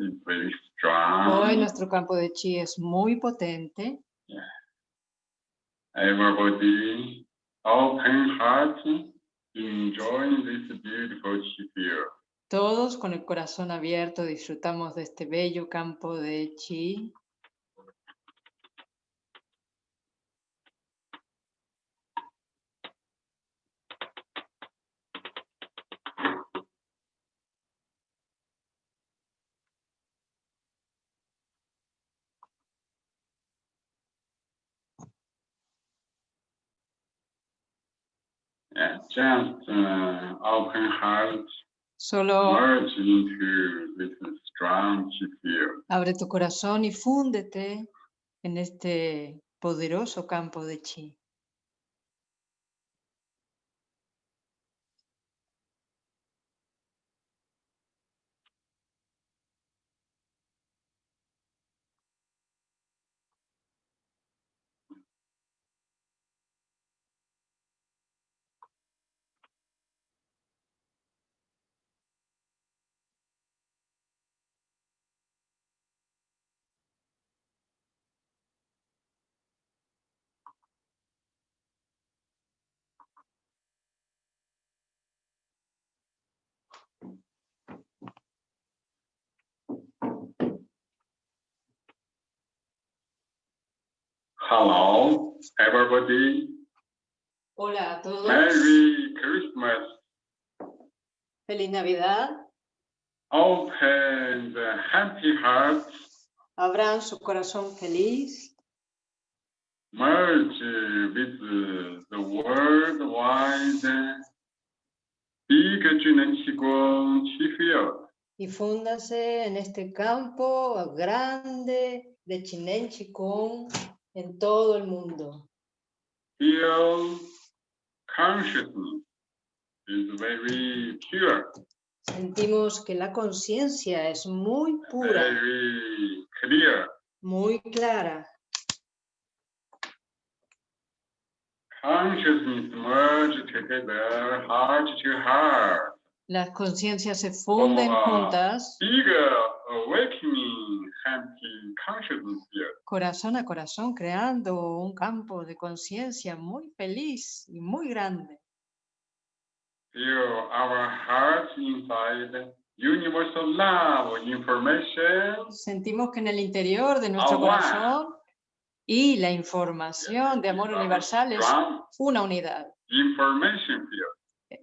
is very strong. Hoy nuestro campo de chi es muy potente. Everybody, open heart, enjoying this beautiful chi field. Todos con el corazón abierto disfrutamos de este bello campo de chi. Solo merge into this strong chi field. abre tu corazón y fúndete en este poderoso campo de chi. Hello, everybody. Hola a todos. Merry Christmas. Feliz Navidad. Open the happy heart. Abran su corazón feliz. Merge with the worldwide y fúndase en este campo grande de Chinen Chikung en todo el mundo. Feel consciousness is very pure, Sentimos que la conciencia es muy pura, very clear. muy clara. Consciousness merge together, heart to heart. Las conciencias se funden juntas, Big awakening happy consciousness field. Corazón a corazón, creando un campo de conciencia muy feliz y muy grande. Our hearts inside universal love information. Sentimos que en el interior de nuestro corazón y la información de amor universal es una unidad.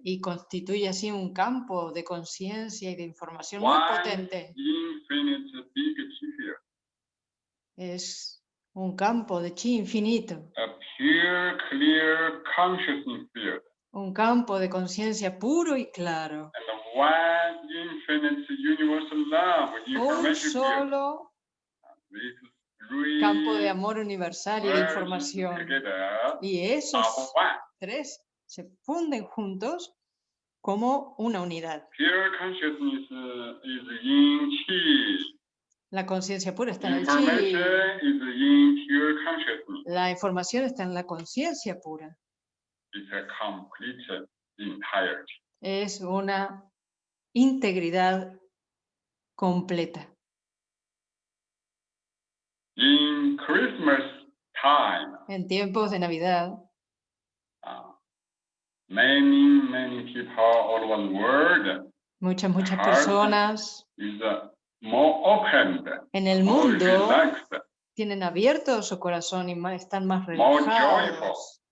y constituye así un campo de conciencia y de información muy potente. infinite big chi field. Es un campo de chi infinito, A pure, clear consciousness field. un campo de conciencia puro y claro. And one infinite universal love Un field. solo three campo de amor universal y de información. Together Y esos tres se funden juntos como una unidad. Pure consciousness uh, is in chi. La conciencia pura está en el chi, la información está en la conciencia pura. Es una integridad completa. In Christmas time, En tiempos de Navidad, uh, many, many people all over the world muchas, muchas personas is uh, en el mundo tienen abierto su corazón y están más relajados.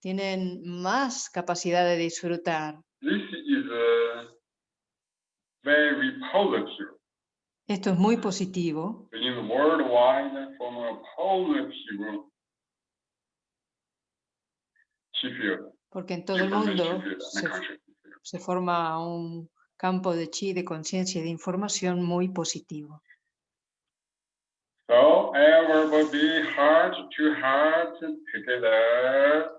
Tienen más capacidad de disfrutar. Uh. Esto es muy positivo porque en todo el mundo se, se forma un campo de chi, de conciencia y de información muy positivo. So everybody heart to heart together.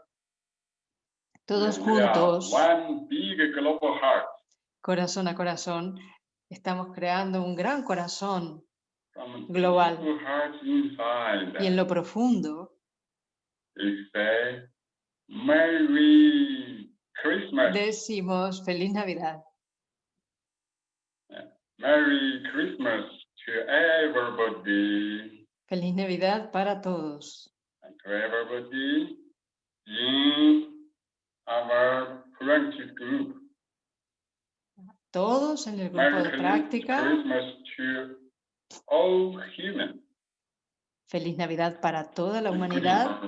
Todos juntos, One big global heart. corazón a corazón, estamos creando un gran corazón From Global. inside. y en lo profundo say, Merry Christmas. decimos feliz Navidad. Merry Christmas. everybody, Feliz Navidad para todos. and to everybody in our practice group. Todos en el grupo Merry de práctica. Christmas to all humans. Feliz Navidad para toda la humanidad.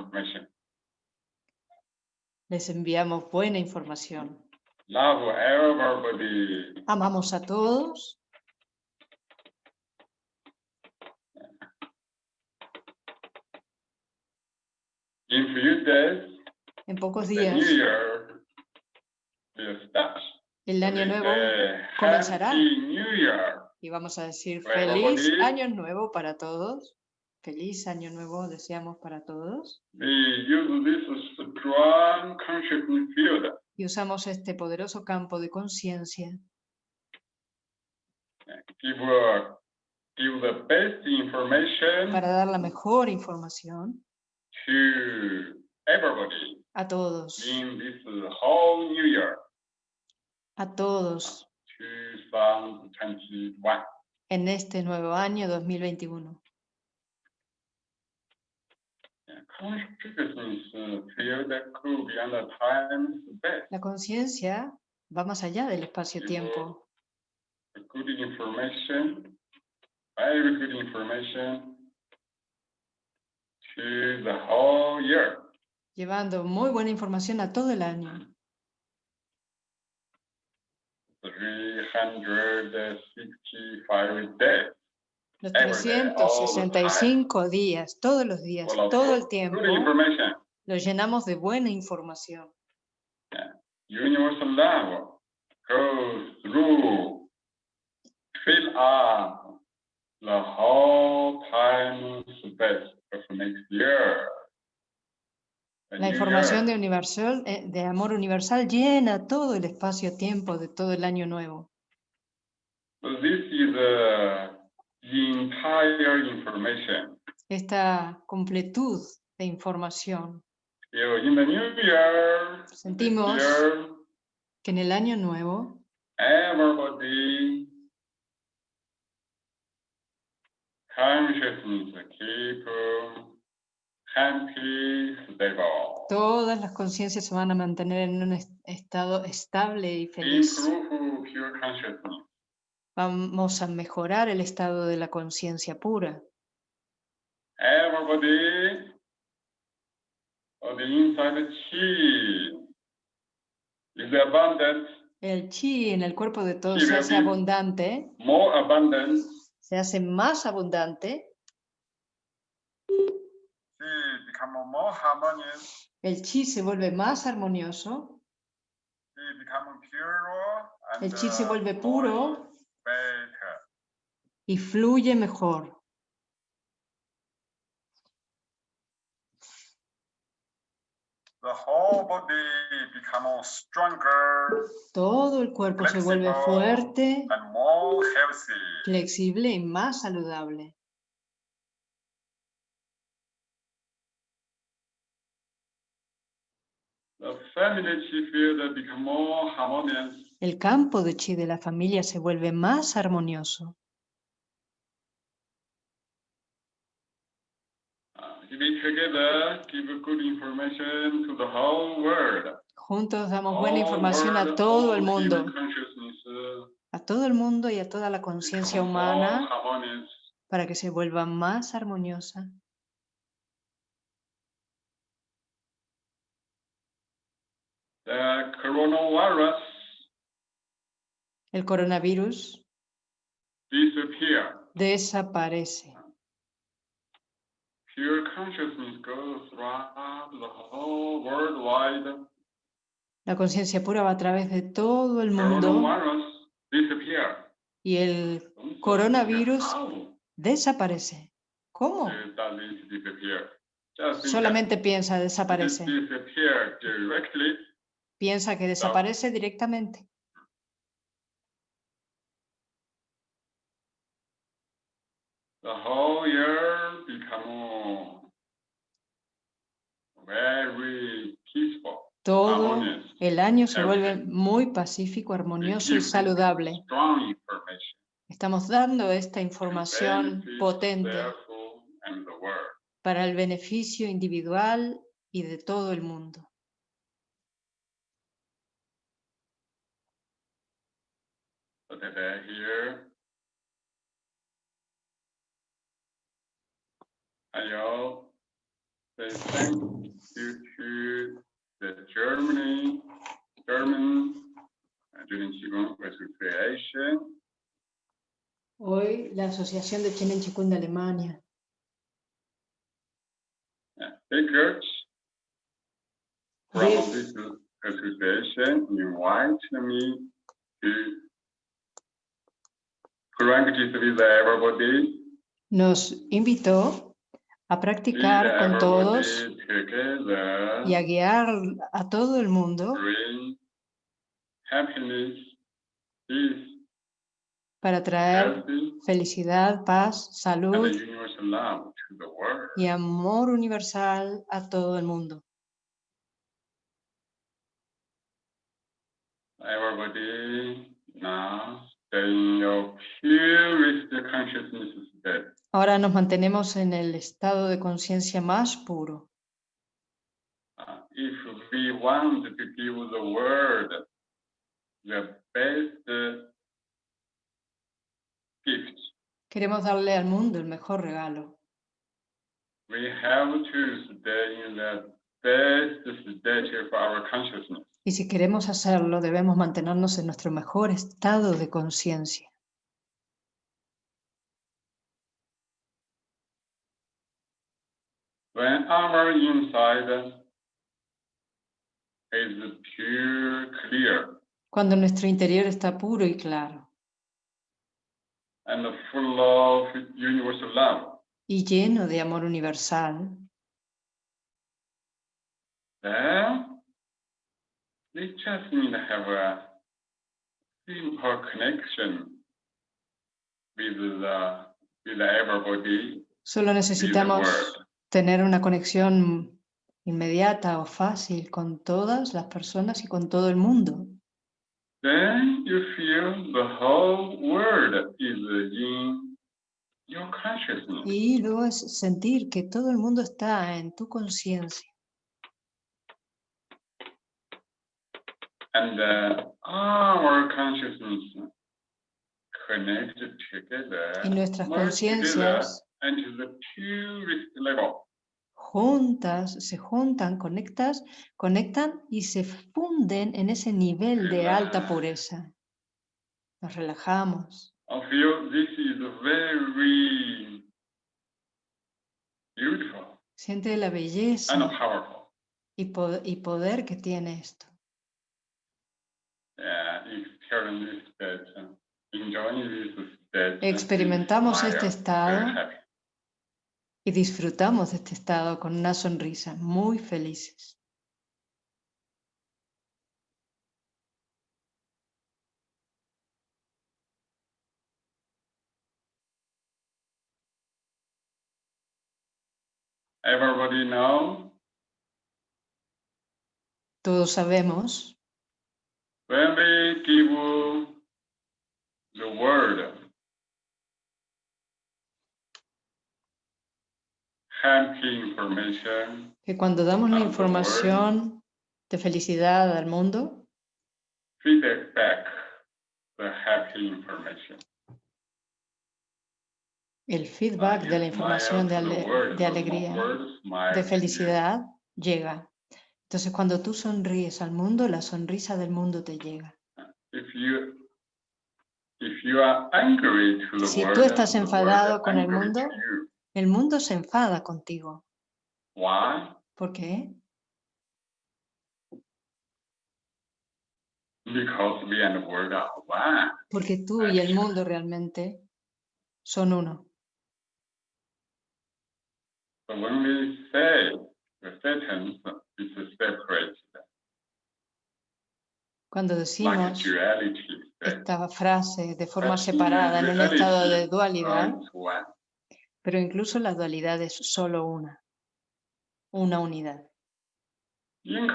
Les enviamos buena información. Love everybody. Amamos a todos. In few days, En pocos the días new year will start. el año nuevo comenzará. New Year. y vamos a decir Bueno, feliz año nuevo para todos. Feliz año nuevo deseamos para todos. Y usamos este poderoso campo de conciencia the para dar la mejor información to everybody a todos, in this whole New Year a todos 2021. en este nuevo año 2021. Yeah, Consciousness uh. La conciencia va más allá del espacio-tiempo. Good information, very good information to the whole year. llevando muy buena información a todo el año. 365 days. Los Every day, all the 365 días, todos los días, todo el tiempo, lo llenamos de buena información. Universal love goes through, fill up the whole time space La información de, universal, eh, de amor universal llena todo el espacio-tiempo de todo el año nuevo. So this is the entire information. Esta completud de información Sentimos que en el año nuevo everybody consciousness keep happy, stable. Todas las conciencias se van a mantener en un es- estado estable y feliz. Vamos a mejorar el estado de la conciencia pura. Everybody on the inside chi is abundant, El chi en el cuerpo de todos bien. abundante, more abundant. Se hace más abundante. El chi se vuelve más armonioso, el chi se vuelve puro y fluye mejor. The whole body become stronger Todo el cuerpo se vuelve Flexible. fuerte, and more healthy. flexible y más saludable. The family chi field become more harmonious. El campo de chi de la familia se vuelve más armonioso. If we together give good information to the whole world. Juntos damos buena información a todo el mundo, uh, a todo el mundo y a toda la conciencia humana para que se vuelva más armoniosa. El coronavirus desaparece. Pure consciousness goes throughout the whole worldwide. La conciencia pura va a través de todo el mundo y el Coronavirus. how desaparece. ¿Cómo? think Solamente piensa desaparece. Piensa que desaparece directamente. The whole year become very peaceful, Todo el año se vuelve muy pacífico, armonioso y saludable. Estamos dando esta información potente para el beneficio individual y de todo el mundo. To the Germany, uh, Qigong Hoy la Asociación de Chinen Chikun de Alemania. From Yes. this association invite me to with everybody, nos invitó a practicar con todos y a guiar a todo el mundo. Para traer felicidad, paz, salud y amor universal a todo el mundo. Everybody. Now stay in your purest consciousness state. Ahora nos mantenemos en el estado de conciencia más puro. If we want to give the world the best uh, gift, Queremos darle al mundo el mejor regalo. we have to stay in the best state of our consciousness. Y si queremos hacerlo, debemos mantenernos en nuestro mejor estado de conciencia. When our inside is pure, clear, Cuando nuestro interior está puro y claro and full of universal love, y lleno de amor universal, then we just need to have a simple connection with the with everybody, solo necesitamos. Tener una conexión inmediata o fácil con todas las personas y con todo el mundo. Then you feel the whole world is in your consciousness. Y luego es sentir que todo el mundo está en tu conciencia. And uh, our consciousness connected together, Y nuestras merge the purest level. juntas, se juntan, conectas, conectan y se funden en ese nivel de alta pureza. Nos relajamos. I feel this is very beautiful Siente la and belleza powerful. y, po- y poder que tiene esto. Yeah, experience this Experimentamos este estado. Y disfrutamos de este estado con una sonrisa, muy felices. Everybody know Todos sabemos when we give the word happy information, que cuando damos la información de felicidad al mundo, feedback back the happy information. el feedback de la información de, ale- de alegría, de felicidad, llega. Entonces cuando tú sonríes al mundo, la sonrisa del mundo te llega. Si tú estás enfadado con el mundo, you. El mundo se enfada contigo. Why? ¿Por qué? Because we and the world are one. Porque tú y el mundo realmente son uno. But when we say the sentence is separated, Cuando decimos esta frase de forma separada en un estado de dualidad. Pero incluso la dualidad es solo una, una unidad. En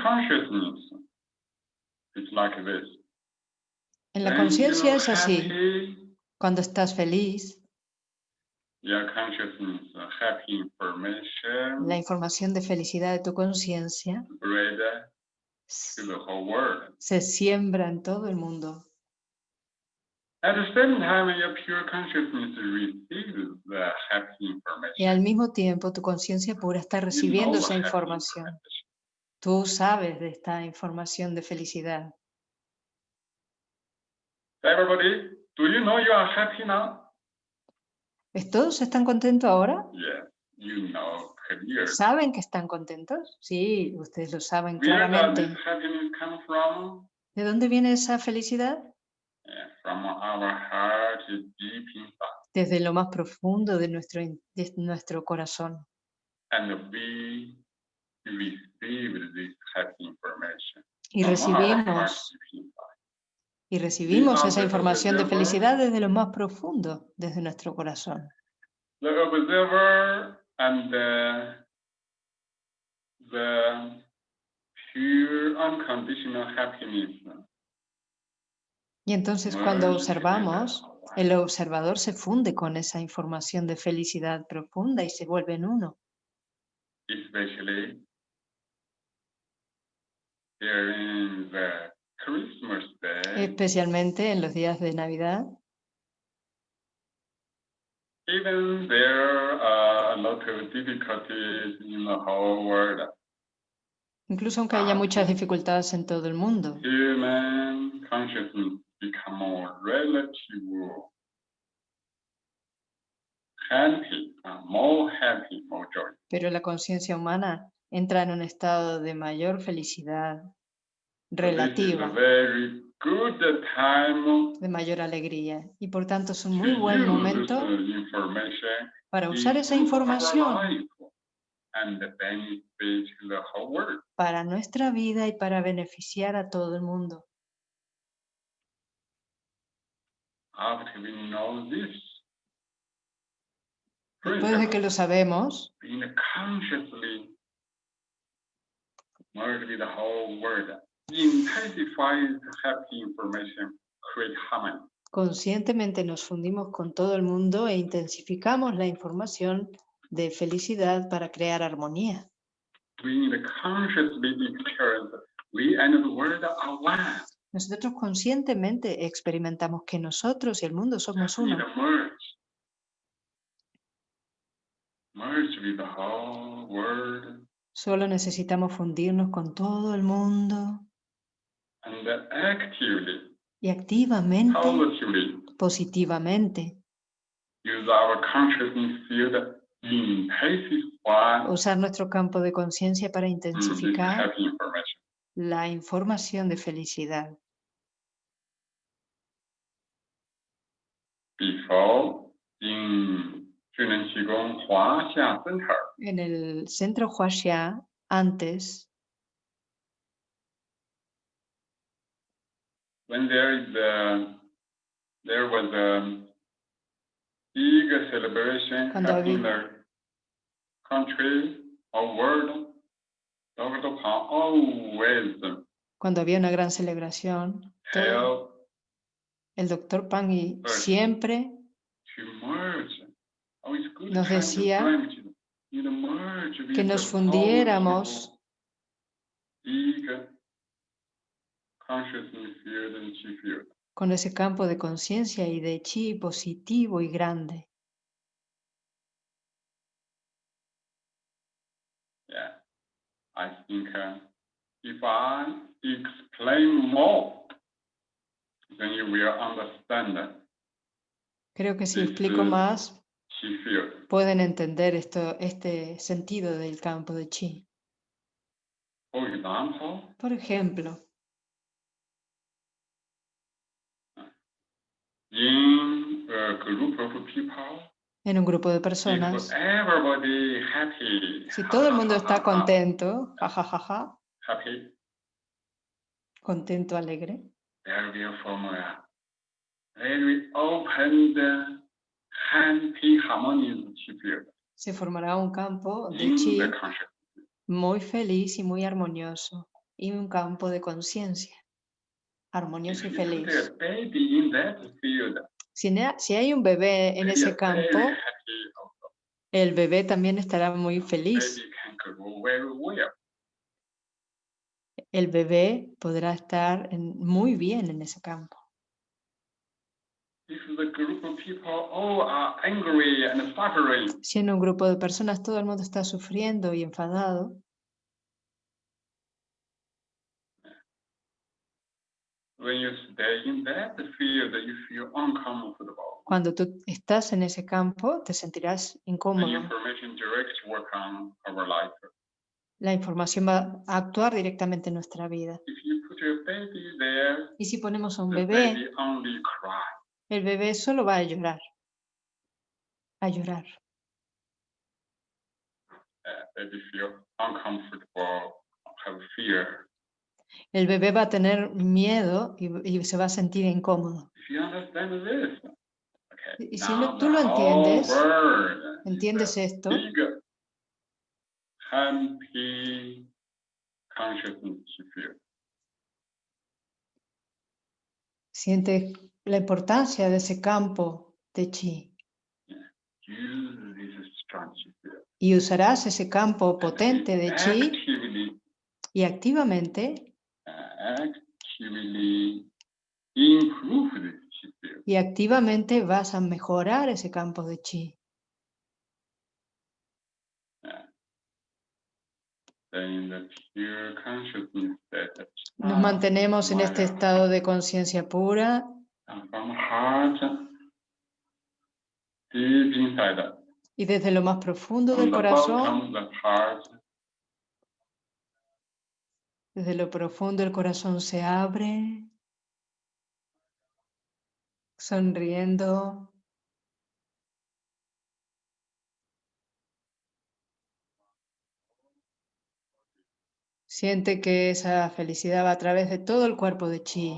la conciencia es así. Cuando estás feliz, uh, la información de felicidad de tu conciencia se siembra en todo el mundo. At the same time, your pure consciousness receives the happy Y al mismo tiempo tu conciencia pura está recibiendo esa información. Tú sabes de esta información de felicidad. Everybody, do you know you are happy now? ¿Es- ¿Todos están contentos ahora? ¿Saben que están contentos? Sí, ustedes lo saben Where does claramente. this happiness come from? ¿De dónde viene esa felicidad? Desde lo más profundo de nuestro, de nuestro corazón. And we receive this happy information. Y recibimos, y recibimos esa información de felicidad desde lo más profundo, desde nuestro corazón. The, the pure unconditional happiness. Y entonces cuando observamos, el observador se funde con esa información de felicidad profunda y se vuelve en uno. Especialmente en los días de Navidad, even there are a lot of difficulties in the whole world. incluso aunque haya muchas dificultades en todo el mundo. Human consciousness become more relative happy, more happy, more joy. Pero la conciencia humana entra en un estado de mayor felicidad relativa, very good time de mayor alegría. Y por tanto es un muy buen momento para usar esa información para nuestra vida y para beneficiar a todo el mundo. After we know this, Después de que lo sabemos, conscientemente nos fundimos con todo el mundo e intensificamos la información de felicidad para crear armonía. Nosotros conscientemente experimentamos que nosotros y el mundo somos uno. Solo necesitamos fundirnos con todo el mundo y activamente, positivamente, use our consciousness field intensify usar nuestro campo de conciencia para intensificar la información de felicidad. En el centro Huaxia, antes, when there is a, there was a big celebration in the country or world cuando había una gran celebración, todo- el doctor Pues, siempre. Oh, Nos decía que nos fundiéramos con ese campo de conciencia y de chi positivo y grande. Yeah, I think uh, if I explain more, then you will understand Creo que si This explico más, pueden entender esto, este sentido del campo de chi. For example, Por ejemplo, in a group of people, en un grupo de personas, happy, si todo el mundo está contento, jajajaja, contento, alegre, se formará un campo de chi muy feliz y muy armonioso y un campo de conciencia. Armonioso y feliz. Si, si hay un bebé en ese campo, el bebé también estará muy feliz. El bebé podrá estar en- muy bien en ese campo. Si en un grupo de personas todo el mundo está sufriendo y enfadado, when you stay in that field, you feel uncomfortable. Cuando tú estás en ese campo, te sentirás incómodo. La información va a actuar directamente en nuestra vida. Y si ponemos a un the bebé, baby only cry. el bebé solo va a llorar. A llorar. Uh, have fear. El bebé va a tener miedo y, y se va a sentir incómodo. Y- y si lo- tú lo entiendes, ¿Entiendes esto? Big, happy consciousness field. Siente la importancia de ese campo de chi. Y usarás ese campo potente de chi y activamente, y activamente vas a mejorar ese campo de chi. that Nos ah, mantenemos en este estado de conciencia pura. y desde lo más profundo del corazón, desde lo profundo el corazón se abre, sonriendo, Siente que esa felicidad va a través de todo el cuerpo de chi.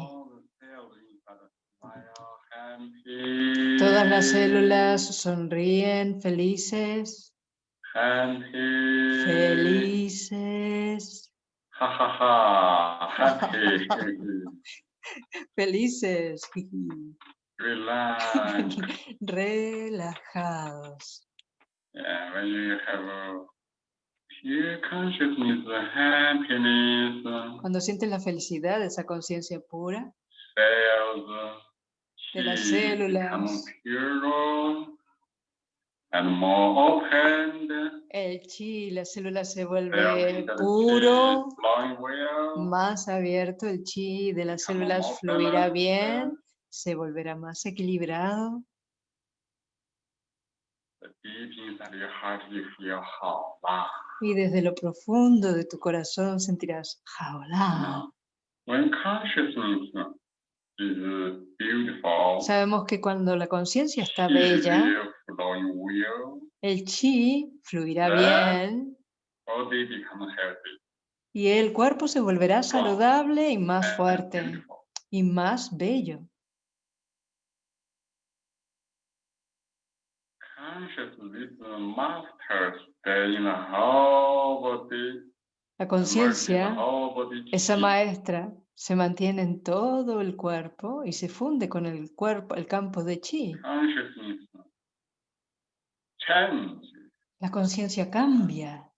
Todas las células sonríen, felices, felices, felices, relax relajados. yeah when you have a pure consciousness happiness Cuando sientes la felicidad, esa conciencia pura, cells De las células. and more opened el chi, la célula se vuelve puro, más abierto, el chi de las células fluirá bien, se volverá más equilibrado. The deep inside your heart you feel 好啦 y desde lo profundo de tu corazón sentirás beautiful, Sabemos que cuando la conciencia está bella, el chi fluirá Verdad. bien healthy y el cuerpo se volverá saludable y más and fuerte beautiful. y más bello. Whole body, La conciencia, body esa maestra, se mantiene en todo el cuerpo y se funde con el cuerpo, el campo de chi. Change La conciencia cambia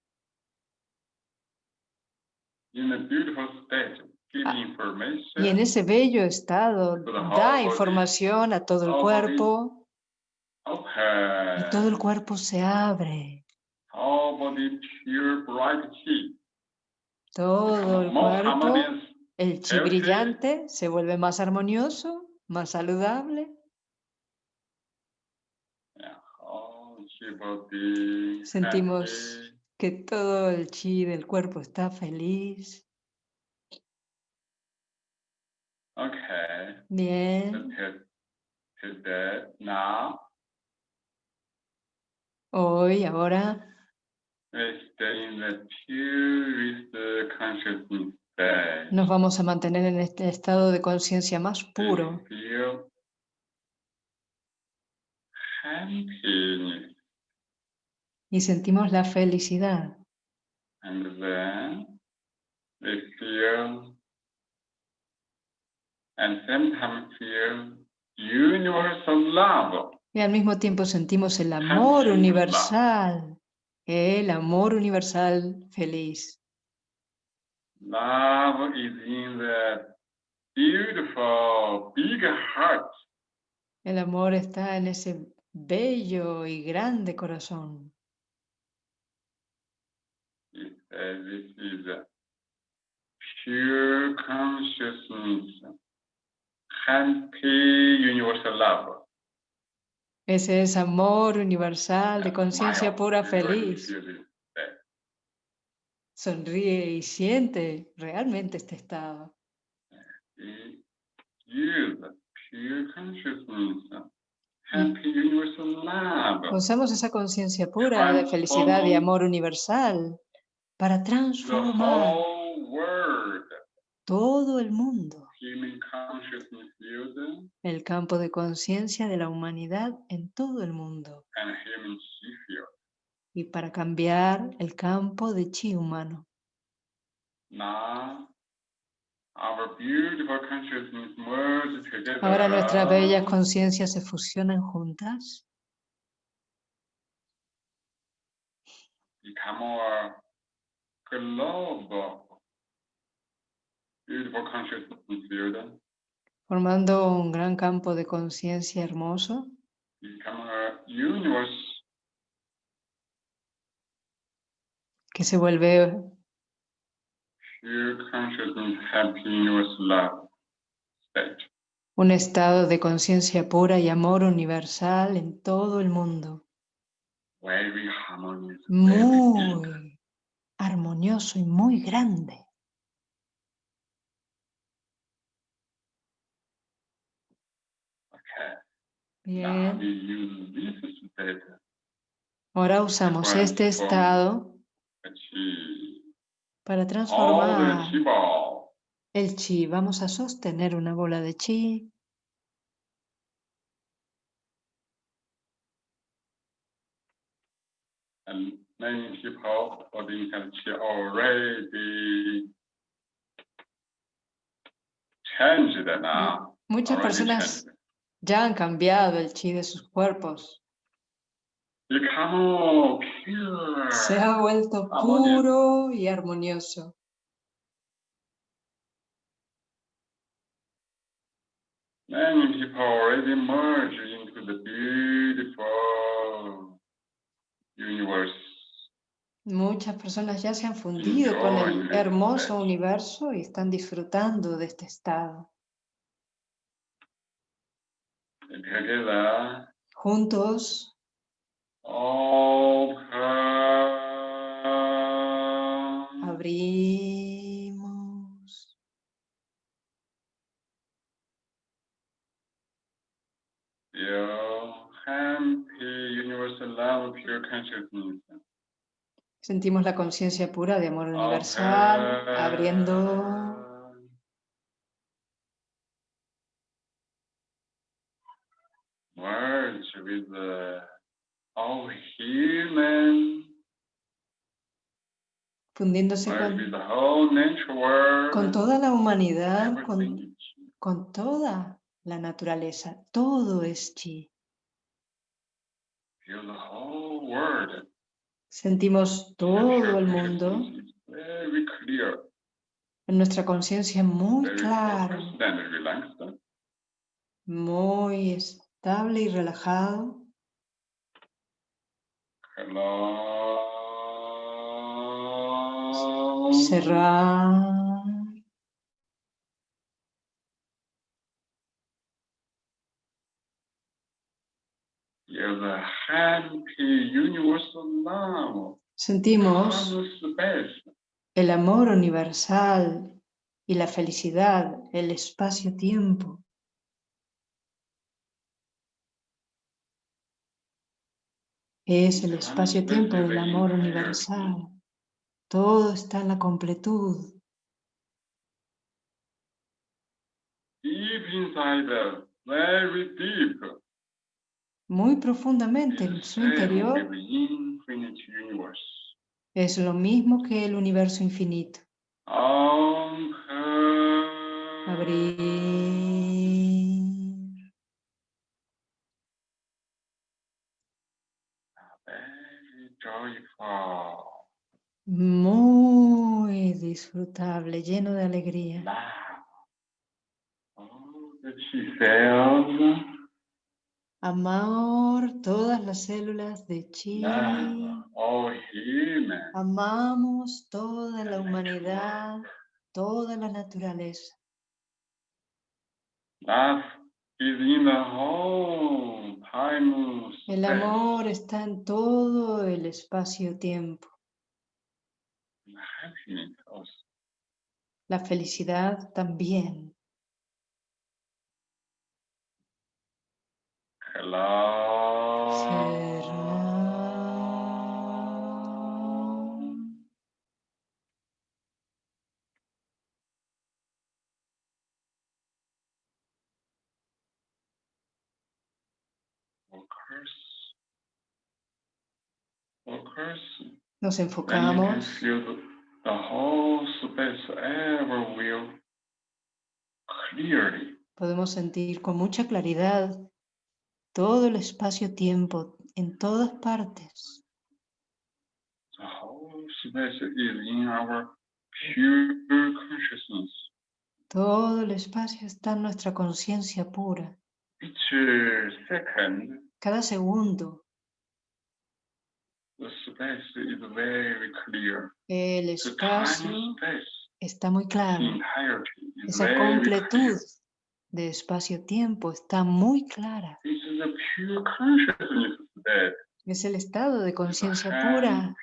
in a beautiful state, give Ah, information. y en ese bello estado da información a todo el cuerpo y todo el cuerpo se abre. Pure bright chi. Todo el more cuerpo, harmonious. el chi brillante se vuelve más armonioso, más saludable. Yeah, whole chi body Sentimos que todo el chi del cuerpo está feliz. Okay. Bien. Hoy, ahora, state. nos vamos a mantener en este estado de conciencia más puro happiness. Y sentimos la felicidad. And then we feel, and sometimes feel universal love. Y al mismo tiempo sentimos el amor universal, el amor universal feliz. Love is in the beautiful big heart. El amor está en ese bello y grande corazón. This is pure consciousness, happy universal love. Ese es amor universal de conciencia pura feliz. Sonríe y siente realmente este estado. Usamos esa conciencia pura de felicidad y amor universal para transformar todo el mundo, el campo de conciencia de la humanidad en todo el mundo. Y para cambiar el campo de chi humano. Ahora nuestras bellas conciencias se fusionan juntas, formando un gran campo de conciencia hermoso, que se vuelve un estado de conciencia pura y amor universal en todo el mundo. Muy armonioso y muy grande. Bien, ahora usamos este estado para the transformar el chi. Vamos a sostener una bola de chi. Many people holding that chi already changed now. Muchas already personas changed. ya han cambiado el chi de sus cuerpos. Pure. Se ha vuelto puro y armonioso. Many people already merge into the beautiful universe. Muchas personas ya se han fundido con el hermoso universo y están disfrutando de este estado. Juntos Sentimos la conciencia pura de amor universal abriendo. Open. Merge with the all human, fundiéndose con, with the whole nature world. con toda la humanidad, con, con toda la naturaleza. Todo es chi. Feel the whole world. Sentimos todo el mundo en nuestra conciencia muy claro, muy estable y relajado. Cerrar. You're the happy universal love. Sentimos el amor universal y la felicidad, el espacio-tiempo. Es el espacio-tiempo del amor universal. Todo está en la completud. Deep inside, very deep muy profundamente en su interior, es lo mismo que el universo infinito. Abrir. Muy disfrutable, lleno de alegría. Amor, todas las células de chi. humans. Amamos toda la humanidad, toda la naturaleza. Whole time. El amor está en todo el espacio-tiempo. La felicidad también. Space ever will clearly. Podemos sentir con mucha claridad todo el espacio-tiempo en todas partes. Todo el espacio está en nuestra conciencia pura. Cada segundo el espacio está muy claro. Esa completud. De espacio-tiempo está muy clara. Es el estado de conciencia pura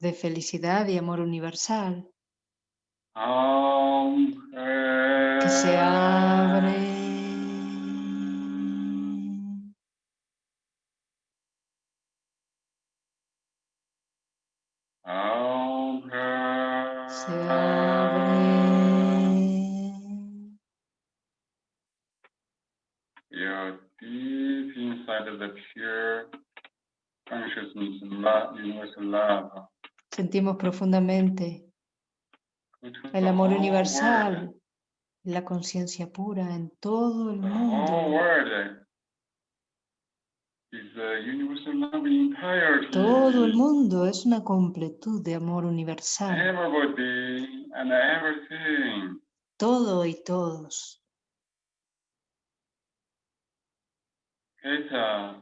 de felicidad y amor universal que se abre. Se abre. You're deep inside of the pure consciousness, love, universal love. Sentimos profundamente el amor universal, la conciencia pura en todo el mundo. Todo el mundo es una completud de amor universal. Todo y todos. It's uh,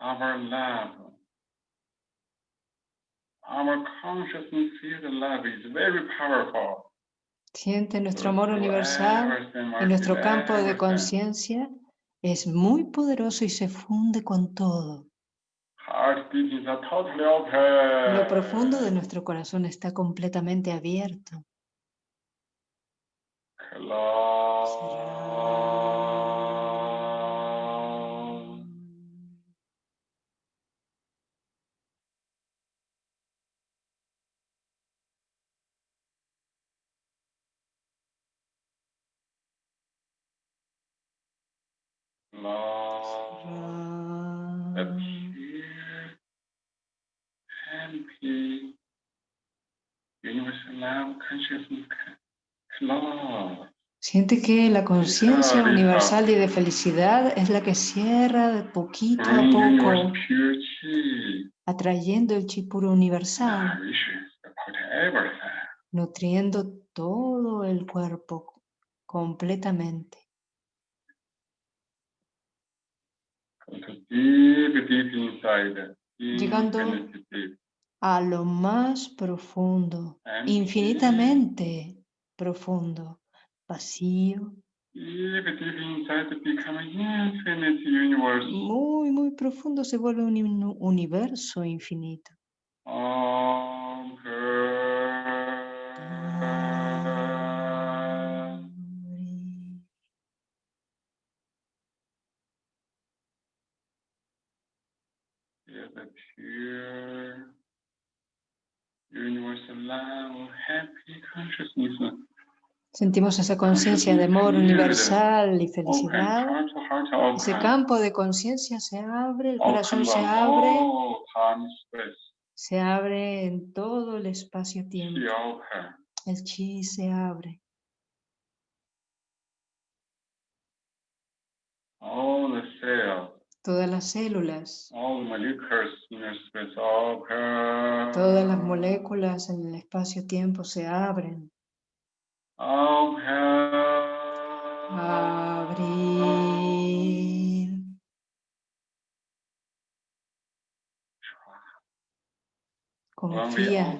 our love. Our consciousness field love is very powerful. Siente nuestro amor universal y nuestro campo de conciencia es muy poderoso y se funde con todo. Lo profundo de nuestro corazón está completamente abierto. Close. Pure, universal love consciousness. Close. Siente que la conciencia universal y de felicidad es la que cierra de poquito a poco, atrayendo el chi puro universal, nutriendo todo el cuerpo completamente. Go to deep, deep inside. Llegando a lo más profundo, And infinitamente profundo, vacío, muy, muy profundo se vuelve un uni- universo infinito. Om pure universal love, happy consciousness. Sentimos esa conciencia de amor universal y felicidad. Ese campo de conciencia se abre, el corazón se abre, se abre en todo el espacio-tiempo. El chi se abre. All the Todas las células, todas las moléculas en el espacio-tiempo se abren. Abrir. Confía.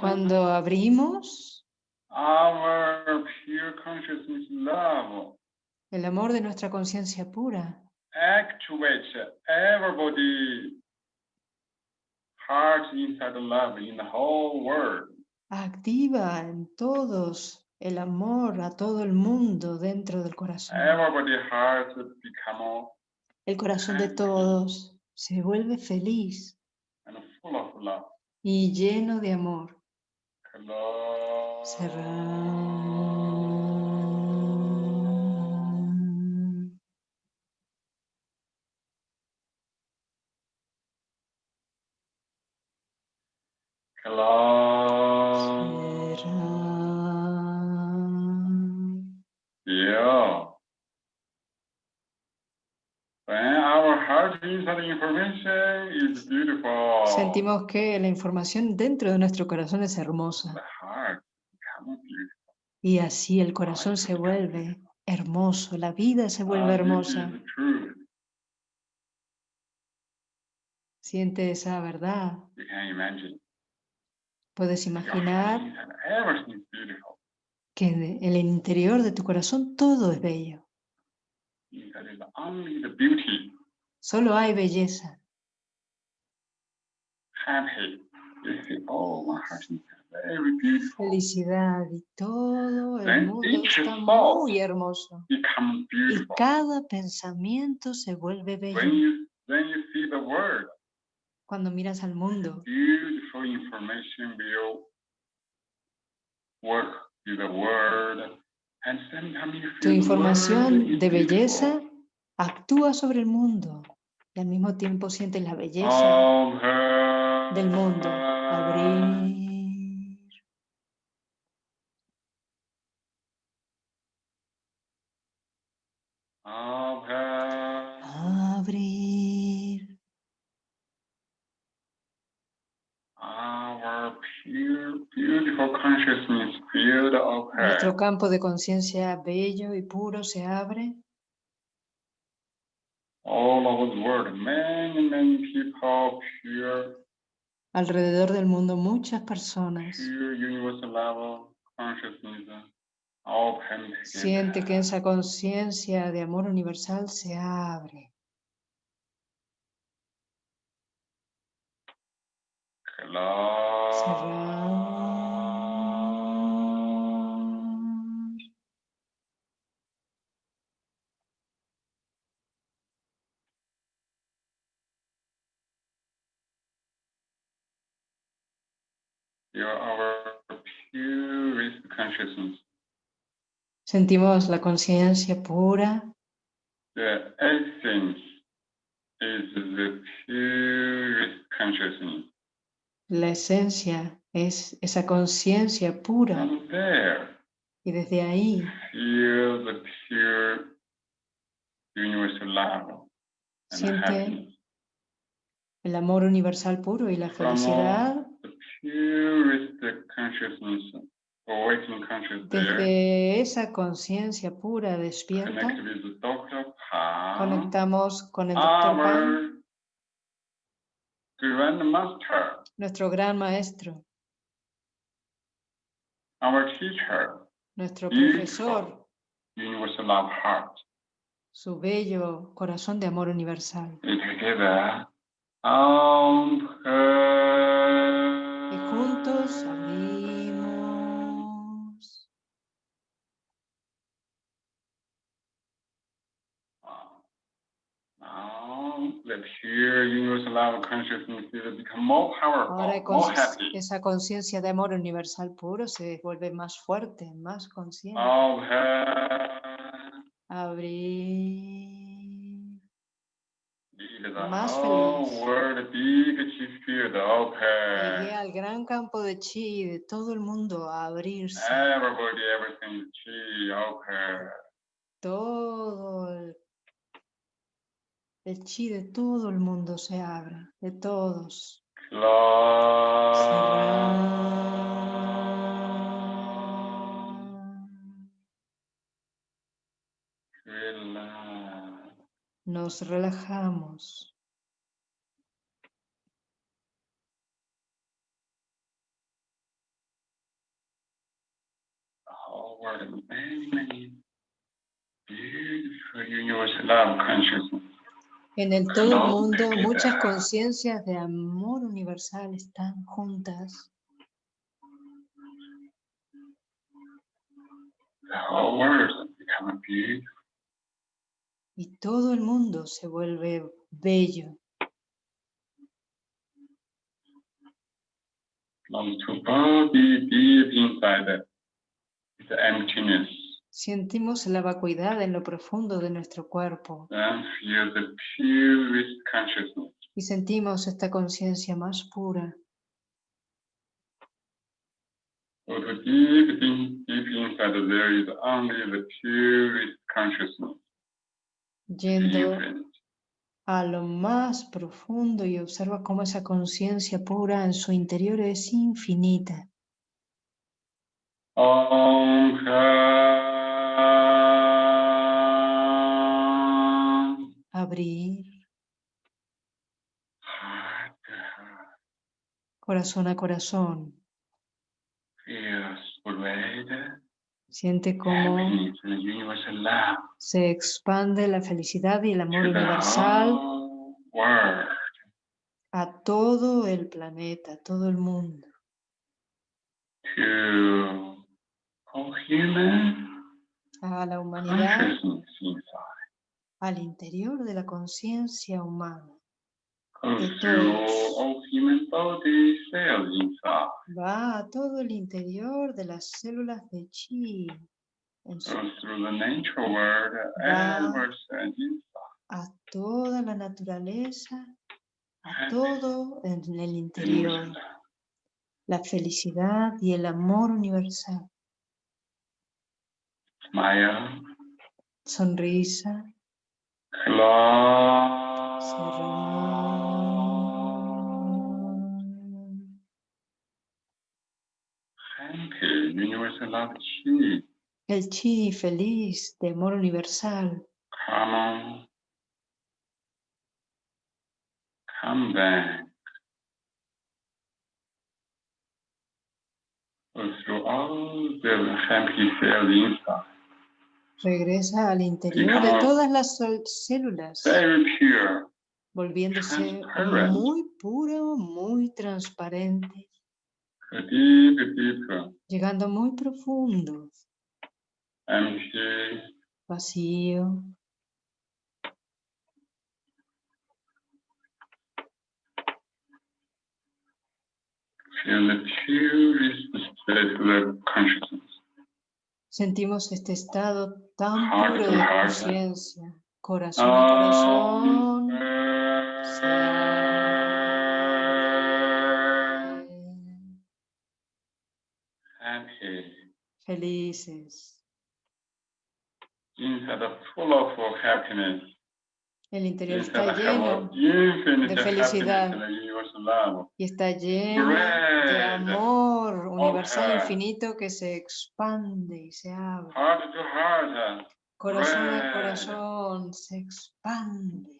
Cuando abrimos, our pure consciousness love el amor de nuestra conciencia pura activates everybody heart inside love in the whole world. activa en todos el amor a todo el mundo dentro del corazón. Everybody heart become El corazón de todos se vuelve feliz and full of love. y lleno de amor. Cerrar. Cerrar. Yeah. When our heart inside information is beautiful. Sentimos que la información dentro de nuestro corazón es hermosa y así el corazón se vuelve hermoso, la vida se vuelve this hermosa. Siente esa verdad. Puedes imaginar que en el interior de tu corazón todo es bello. Solo hay belleza. felicidad y todo el mundo está muy hermoso. Y cada pensamiento se vuelve bello. Cuando miras al mundo, beautiful information work with the world. And tu información de belleza actúa sobre el mundo y al mismo tiempo sientes la belleza del mundo. Abrir. Open. Nuestro campo de conciencia bello y puro se abre. All over the world, many, many people, pure, Alrededor del mundo muchas personas pure universal level consciousness open siente que esa conciencia de amor universal se abre. Cerrar. Sentimos la conciencia pura, The essence is the purest consciousness. la esencia es esa conciencia pura From there, y desde ahí feel the pure universal love and Siente happiness. el amor universal puro y la felicidad desde esa conciencia pura despierta. Pan, Conectamos con el Dr. Pan, nuestro gran maestro, our teacher, nuestro profesor, universal love heart. su bello corazón de amor universal. Y juntos abrimos. Now, the pure universal love consciousness will become more Ahora happy. esa conciencia de amor universal puro se vuelve más fuerte, más consciente. Abrir. Más whole feliz. Llegué al gran campo de chi de todo el mundo a abrirse. Everybody, everything chi of her. Todo el, El chi de todo el mundo se abre, de todos. Nos relajamos. En el todo el mundo, muchas conciencias de amor universal están juntas. Y todo el mundo se vuelve bello. Sentimos la vacuidad en lo profundo de nuestro cuerpo. Y sentimos esta conciencia más pura. Yendo a lo más profundo y observa cómo esa conciencia pura en su interior es infinita. Abrir. Corazón a corazón. Siente cómo se expande la felicidad y el amor universal a todo el planeta, a todo el mundo a la humanidad, al interior de la conciencia humana. Va a todo el interior de las células de chi. a toda la naturaleza, a todo en el interior. La felicidad y el amor universal. Sonrisa. El chi feliz de amor universal. Come, come back. Through all the happy feelings regresa al interior de todas las células, volviéndose muy puro, muy transparente, llegando muy profundo, vacío. Sentimos este estado tan puro de conciencia, corazón a corazón. Felices. El interior está lleno de felicidad y está lleno de amor universal infinito que se expande y se abre. Corazón a corazón se expande.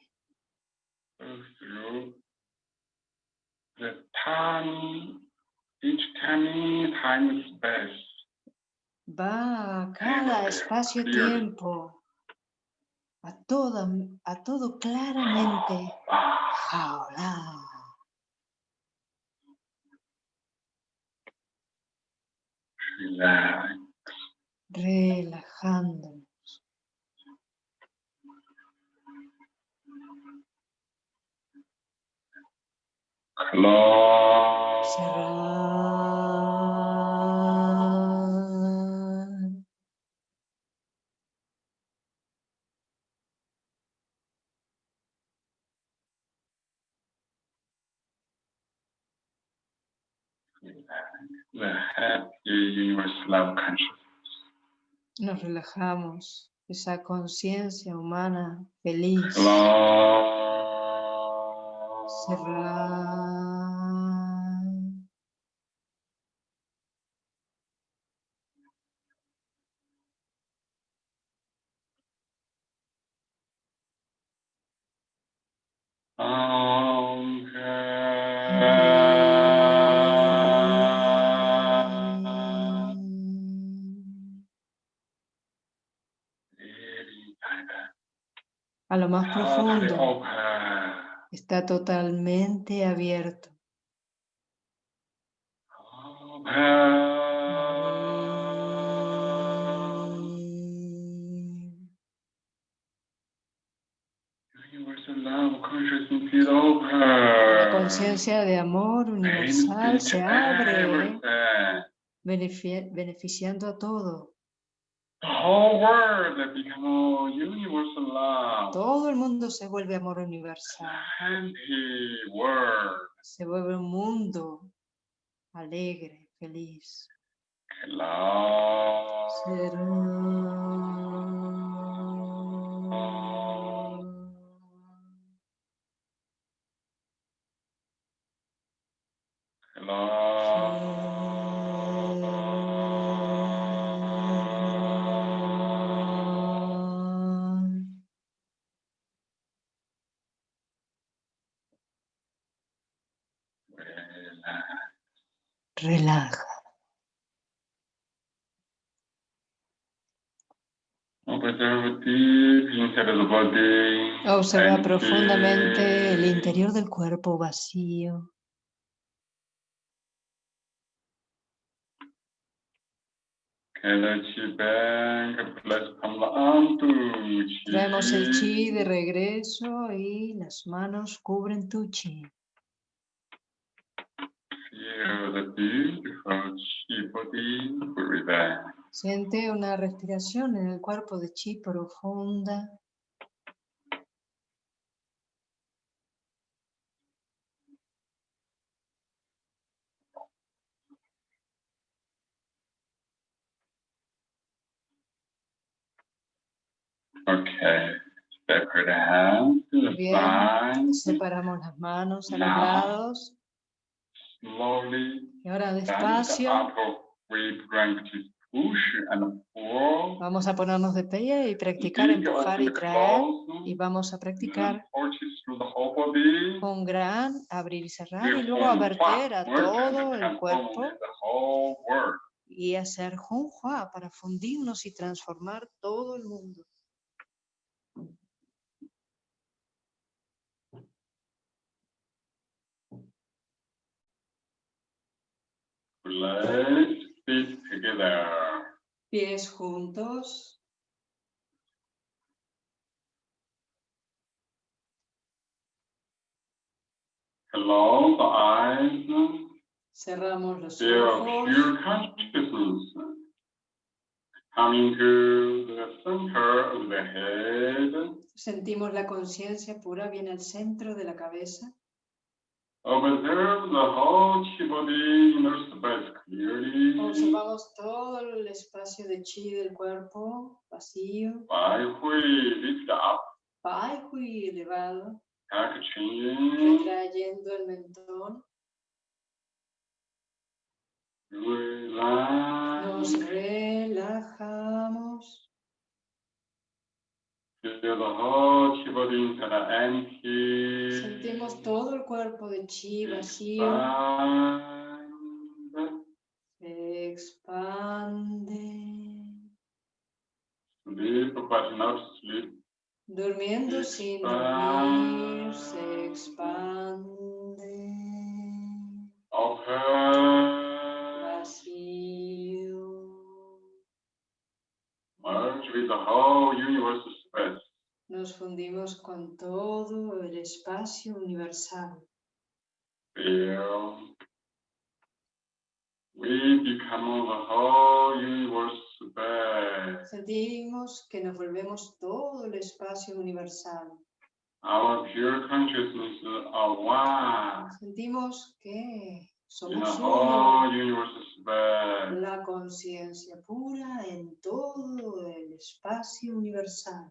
Va a cada espacio-tiempo a todo, a todo claramente. Jaula. Relajándonos. Nos relajamos esa conciencia humana feliz. A lo más profundo. Está totalmente abierto. La conciencia de amor universal se abre, beneficiando a todo. Todo el mundo se vuelve amor universal. Se vuelve un mundo alegre, feliz. Relaja. Observa profundamente el interior del cuerpo vacío. Traemos el chi de regreso y las manos cubren tu chi. Siente una respiración en el cuerpo de chi profunda. Okay. Bien, separamos las manos a los lados. Y ahora despacio. Vamos a ponernos de pie y practicar empujar y traer. Y vamos a practicar. Con gran abrir y cerrar y luego a verter a todo el cuerpo. y hacer Junhua para fundirnos y transformar todo el mundo. Feet together. Pies juntos. Close the eyes. Cerramos los Feel ojos. pure consciousness coming to the center of the head. Sentimos la conciencia pura viene al centro de la cabeza. Observe the whole chi body inner space clearly. Observamos todo el espacio de chi del cuerpo vacío. Bai Hui lift up. Bai Hui elevado. Retrayendo el mentón. Relax. Nos relajamos. Sentimos todo el cuerpo de chi vacío. Se expande. Durmiendo sin dormir, se expande. Vacío. Merge with the whole universe nos fundimos con todo el espacio universal. Sentimos que nos volvemos todo el espacio universal. Sentimos que somos uno La conciencia pura en todo el espacio universal.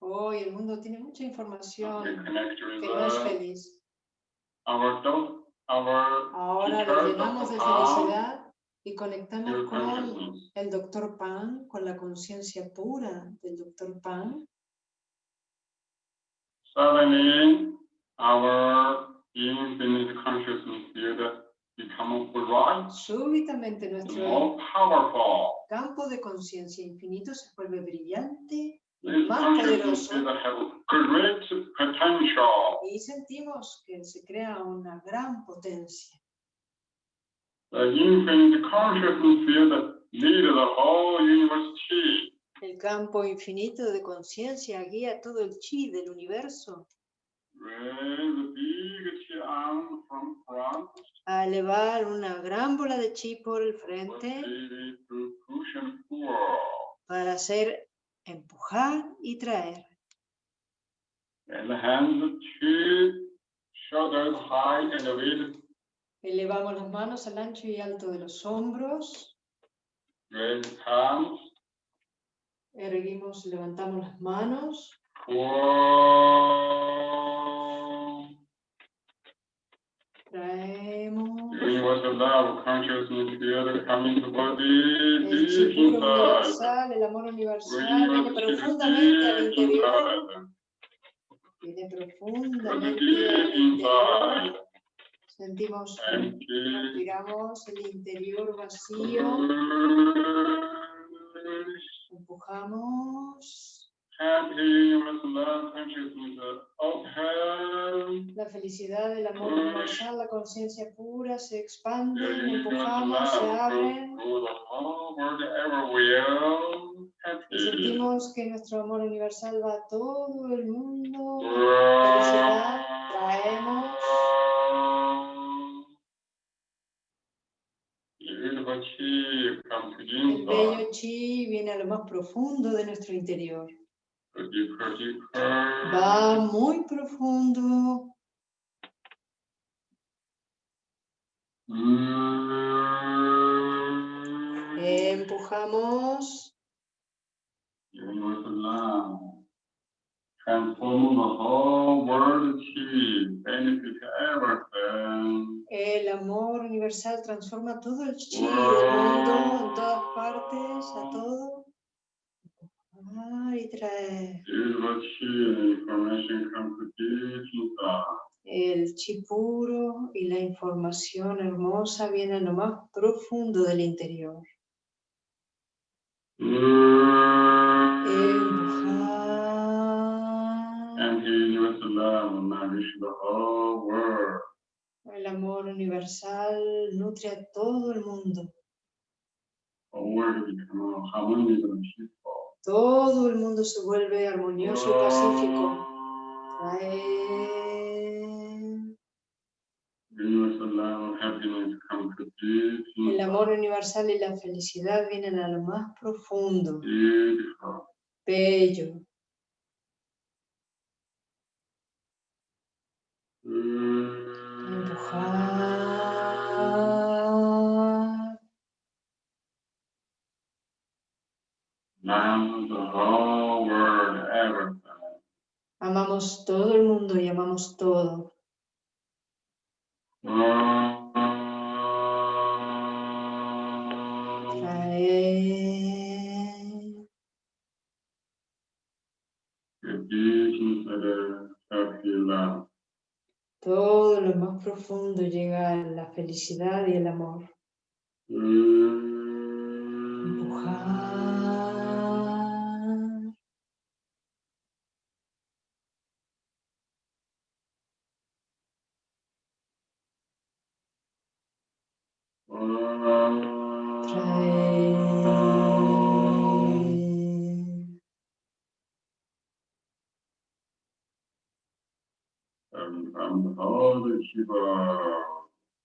Hoy el mundo tiene mucha información que no es feliz. Ahora lo llenamos de felicidad y conectamos con el doctor Pan, con la conciencia pura del doctor Pan. Suddenly, our infinite consciousness field Súbitamente nuestro campo de conciencia infinito se vuelve brillante más poderoso. Y sentimos que se crea una gran potencia. El campo infinito de conciencia guía todo el chi del universo. A elevar una gran bola de chi por el frente para hacer empujar y traer. Elevamos las manos al ancho y alto de los hombros. Erguimos, levantamos las manos. El universal, el amor universal, viene profundamente al interior. Viene profundamente al interior. Sentimos, respiramos el interior vacío. Empujamos. La felicidad, el amor universal, la conciencia pura se expanden, empujamos, se abren. Y sentimos que nuestro amor universal va a todo el mundo. Felicidad, traemos. El bello chi viene a lo más profundo de nuestro interior. Va muy profundo. Empujamos. El amor universal transforma todo el chi del mundo, en todas partes, a y trae. El chi puro y la información hermosa vienen lo más profundo del interior. El amor universal nutre a todo el mundo. Todo el mundo se vuelve armonioso y pacífico. El amor universal y la felicidad vienen a lo más profundo. Bello. Amamos todo el mundo y amamos todo. Todo lo más profundo llega a la felicidad y el amor.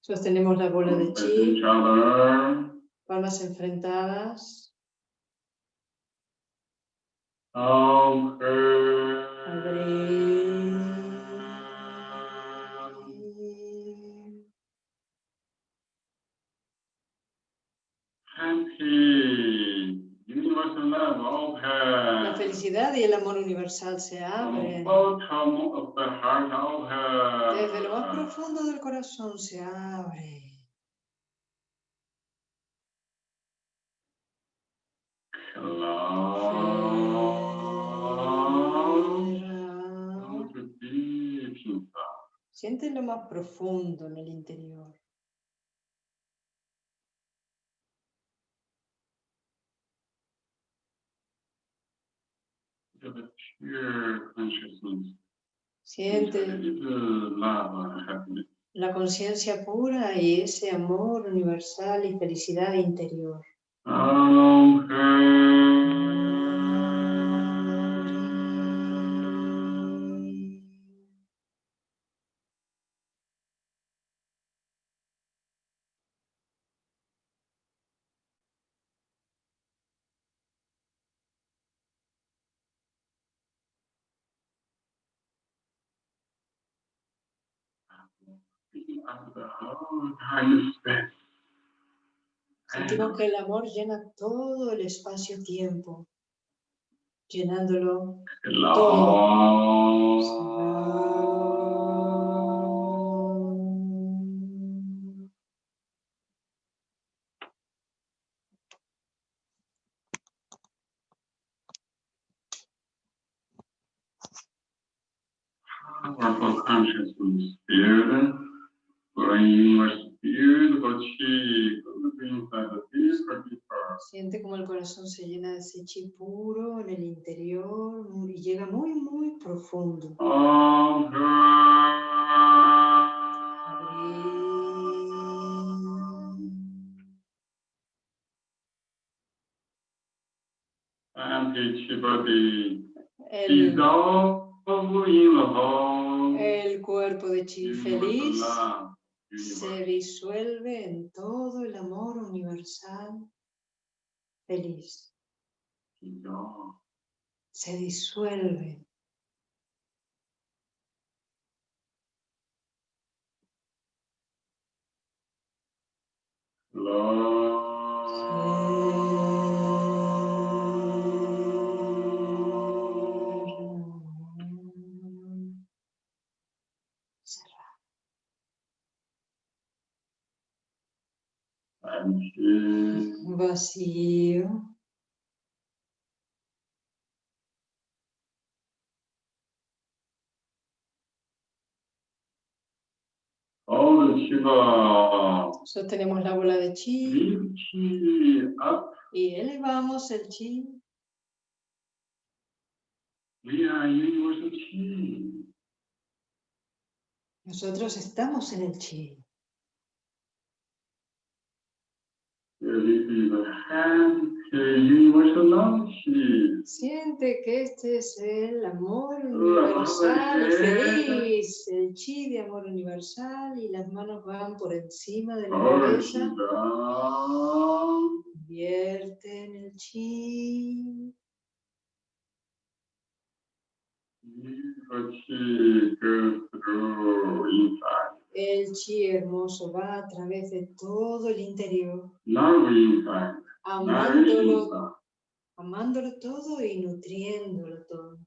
Sostenemos la bola de chi, palmas enfrentadas. La felicidad y el amor universal se abren. Desde lo más profundo del corazón se abre. Siente lo más profundo en el interior. Siente la conciencia pura y ese amor universal y felicidad interior. Sentimos que el amor llena todo el espacio-tiempo, llenándolo todo. Siente como el corazón se llena de ese chi puro en el interior y llega muy, muy profundo. el cuerpo de chi feliz se disuelve en todo el amor universal feliz. Se disuelve. Vacío. Sostenemos la bola de chi. Y elevamos el chi. Nosotros estamos en el chi. Siente que este es el amor universal feliz, el chi de amor universal y las manos van por encima de la cabeza. en el chi. El chi hermoso va a través de todo el interior, amándolo, amándolo todo y nutriéndolo todo.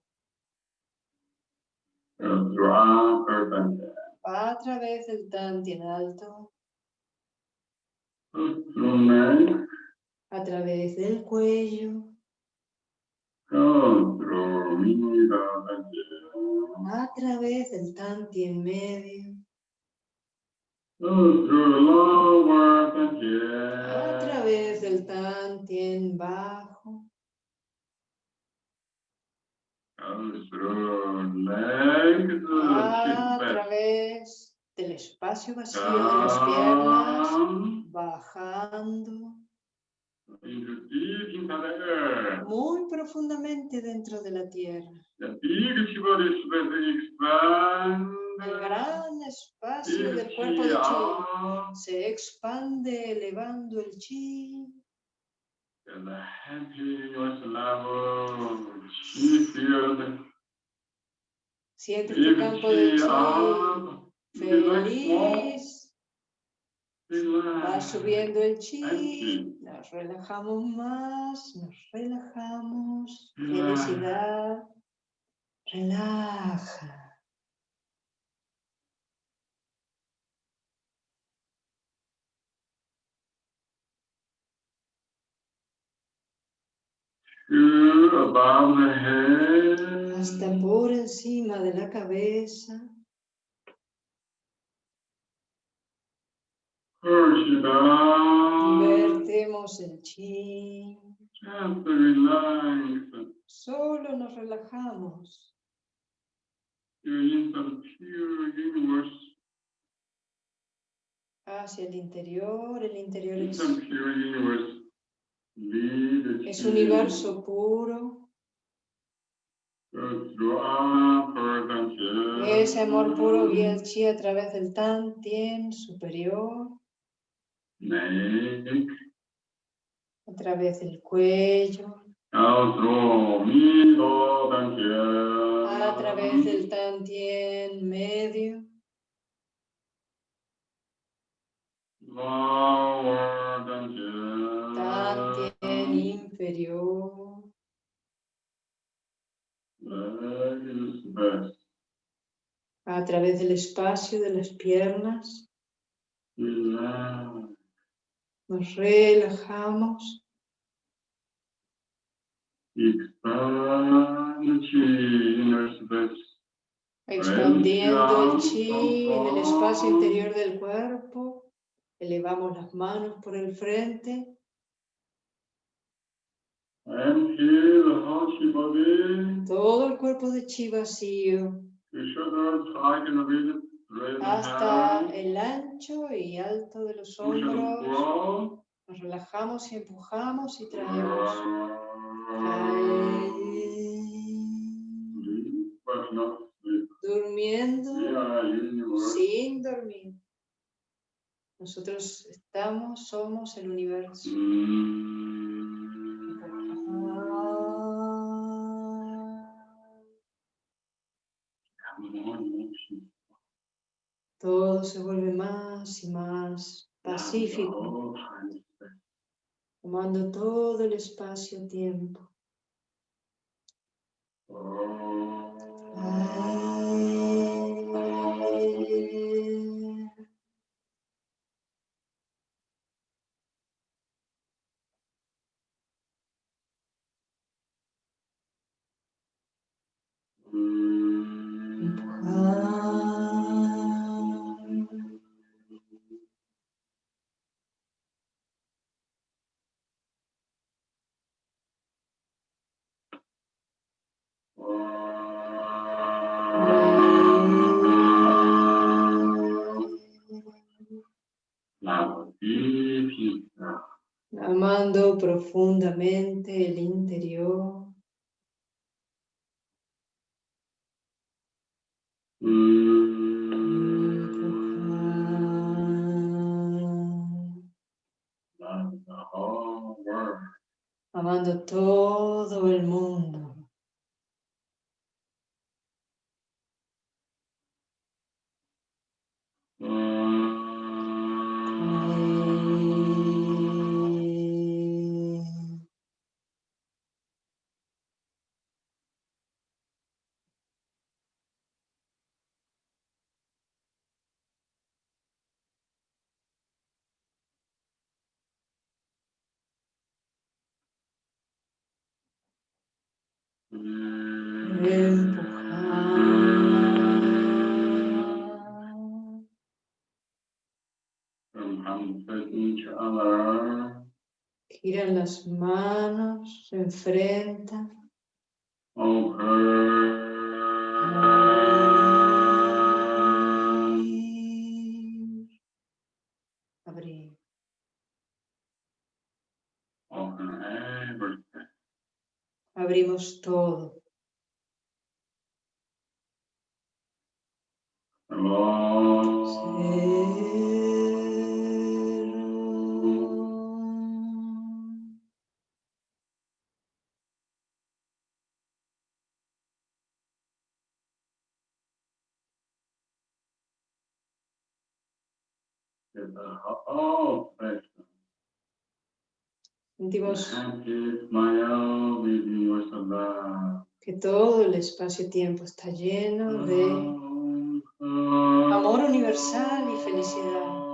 Va a través del en alto, a través del cuello, a través del tanti en medio, a través del tantien bajo. A través del espacio vacío de las piernas, bajando muy profundamente dentro de la tierra. El gran espacio del cuerpo de chi. se expande elevando el chi. Siente tu campo de chi feliz. Va subiendo el chi, nos relajamos más, nos relajamos, felicidad, relaja. Hasta por encima de la cabeza. Vertemos el chi. Solo nos relajamos. Hacia el interior, el interior es universo puro. Ese amor puro guía el chi a través del tan tien superior. A través del cuello. A través del tantien medio. A través del espacio de las piernas. Nos relajamos. Expandiendo el chi en el espacio interior del cuerpo. Elevamos las manos por el frente. Todo el cuerpo de chi vacío hasta el ancho y alto de los hombros. Nos relajamos y empujamos y traemos. Durmiendo sin dormir. Nosotros estamos, somos el universo. Todo se vuelve más y más pacífico, tomando todo el espacio-tiempo. Profundamente el interior. Amando todo el mundo. giran las manos, se enfrentan. Abrimos todo. Que todo el espacio-tiempo está lleno de amor universal y felicidad.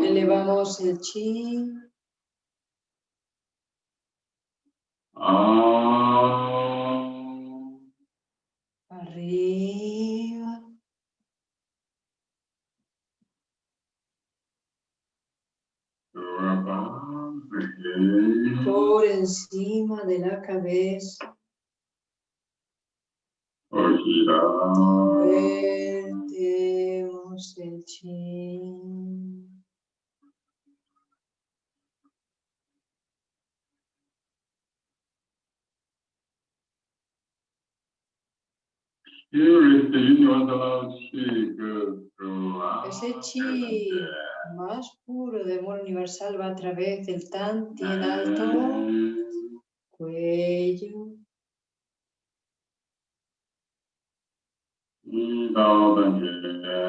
Elevamos el chi. Arriba. Por encima de la cabeza. El chi. Ese chi más puro de amor universal va a través del tan en alto, cuello,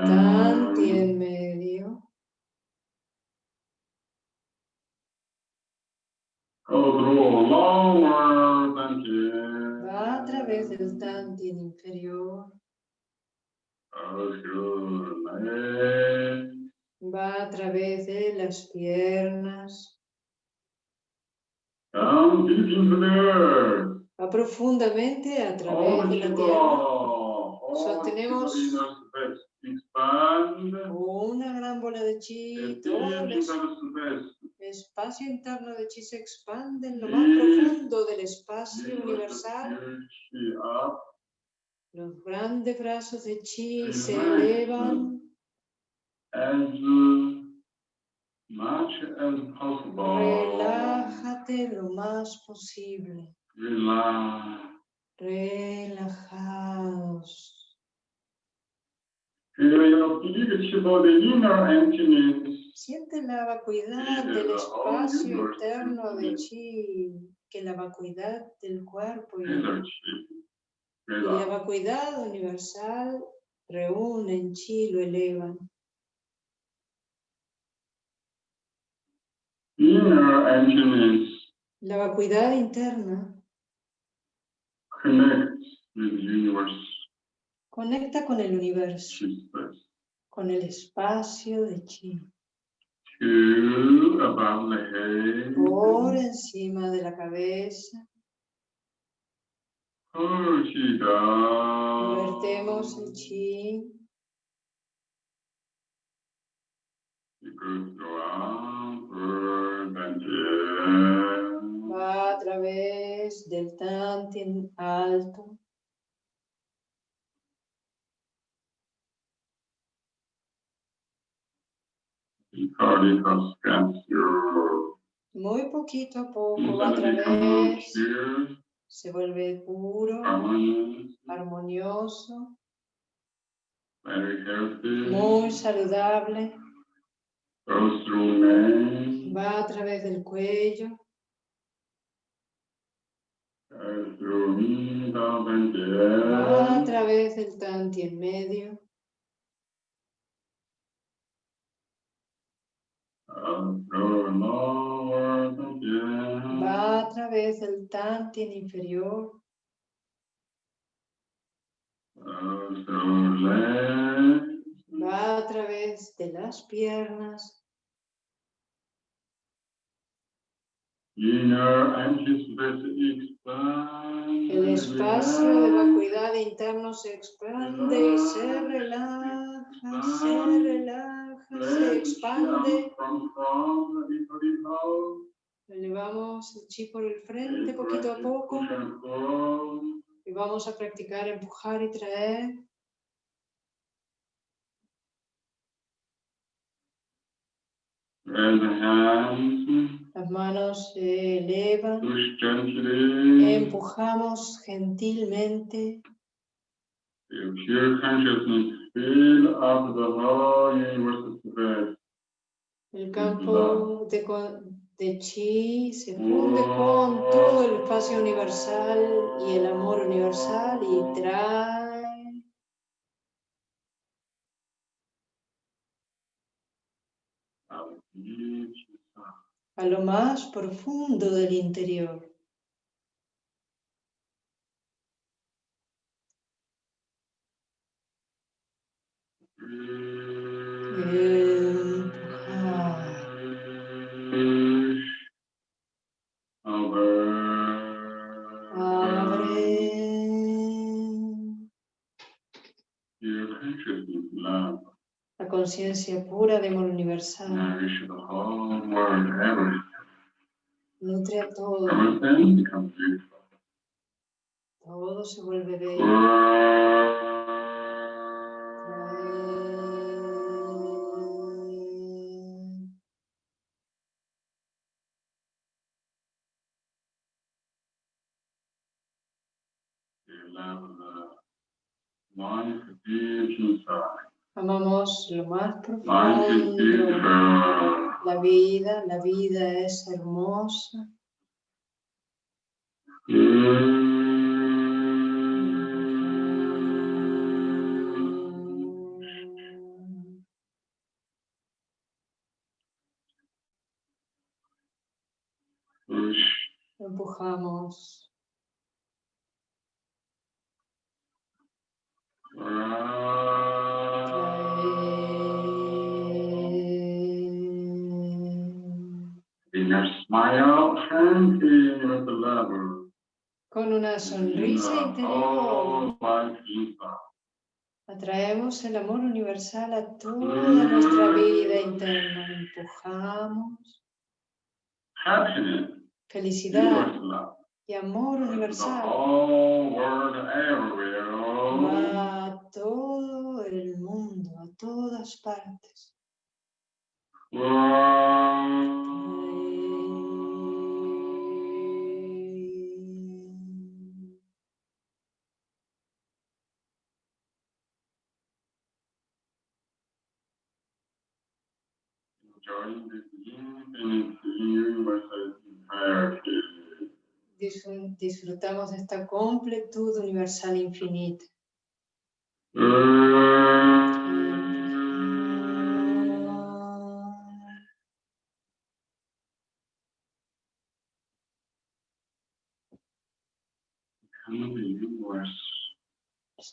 Tanti en medio. Va a través del Tanti en inferior. Va a través de las piernas. Va profundamente a través de la tierra. Sostenemos una gran bola de chi, todo el espacio interno de chi se expande en lo más profundo del espacio universal. Los grandes brazos de chi se elevan. Relájate lo más posible. Relajados. Siente la vacuidad del espacio interno de chi, que la vacuidad del cuerpo y, la vacuidad universal reúnen chi, lo elevan. La vacuidad interna Conecta con el universo, con el espacio de Chi. Por encima de la cabeza. Vertemos el Chi. Va a través del Tantien alto. Muy poquito a poco a través, se vuelve puro, armonioso, muy saludable. Va a través del cuello. Va a través del tanti en medio. Través del tantien inferior. Va a través de las piernas. El espacio de vacuidad interno se expande y se relaja, se relaja, se expande. Elevamos el chi por el frente poquito a poco. Y vamos a practicar empujar y traer. Las manos se elevan. Empujamos gentilmente. El campo de, de chi se funde con todo el espacio universal y el amor universal y trae a lo más profundo del interior. La conciencia pura de amor universal. Nutre a todo. Todo se vuelve bello. Amamos lo más profundo. La vida, la vida es hermosa. Empujamos Con una sonrisa interior. Atraemos el amor universal a toda nuestra vida interna. Empujamos. Felicidad y amor universal. Todo el mundo, a todas partes. Disfrutamos de esta completud universal infinita.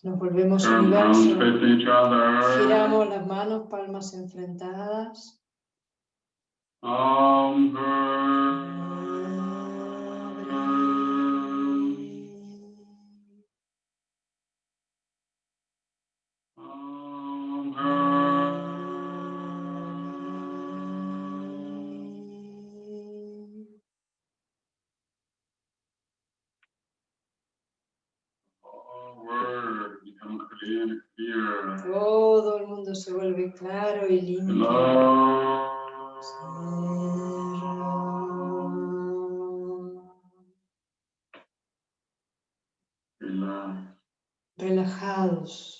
Nos volvemos universo. Giramos las manos, palmas enfrentadas. Vuelve claro y limpio. Relajados.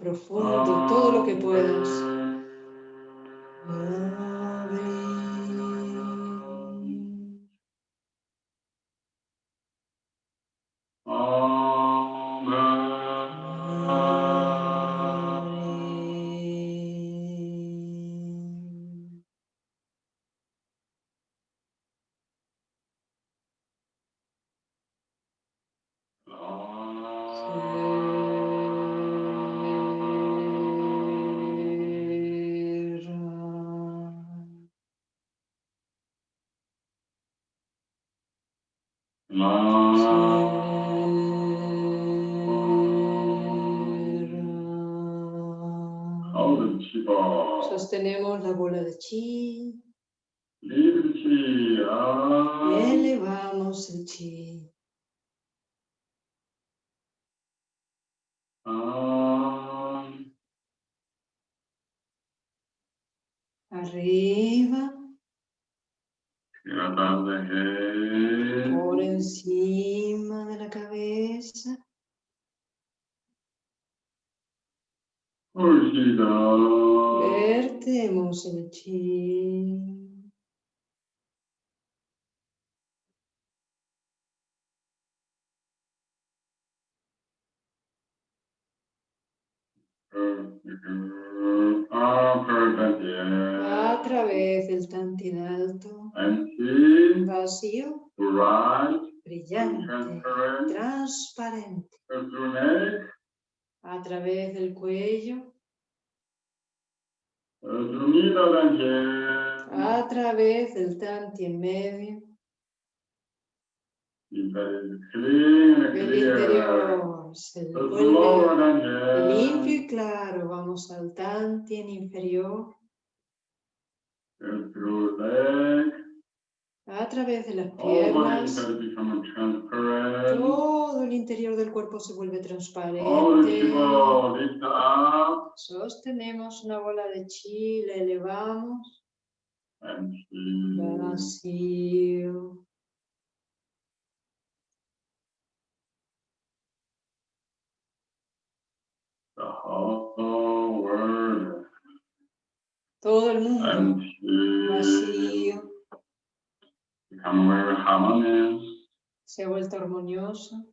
Profundo todo lo que puedas. Vacío, brillante, transparente. A través del cuello, a través del tanti en medio, el interior se vuelve limpio y claro. Vamos al tantien inferior. A través de las piernas, todo el interior del cuerpo se vuelve transparente. Sostenemos una bola de chi, la elevamos. Vacío. Todo el mundo vacío. Se ha vuelto armonioso.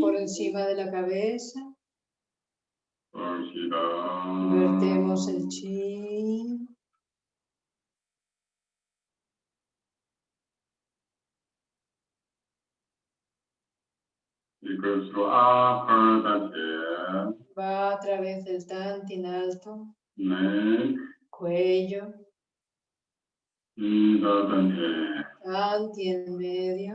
Por encima de la cabeza. Vertemos el chi. Va a través del tantin alto, cuello, tanti en medio,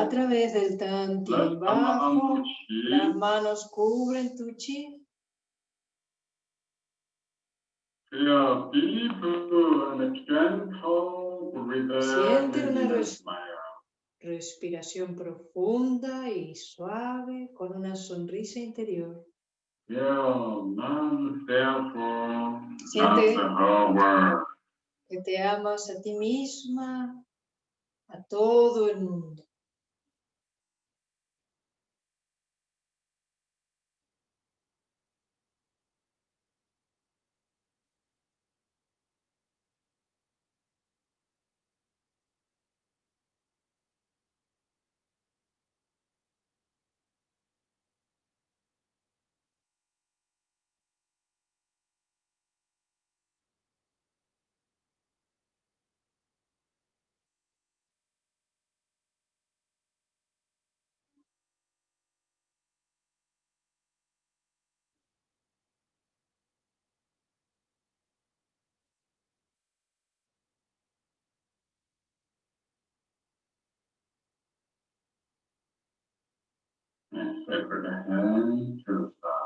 a través del tanti bajo, las manos cubren tu chi. Siente una respiración profunda y suave con una sonrisa interior. Siente que te amas a ti misma, a todo el mundo.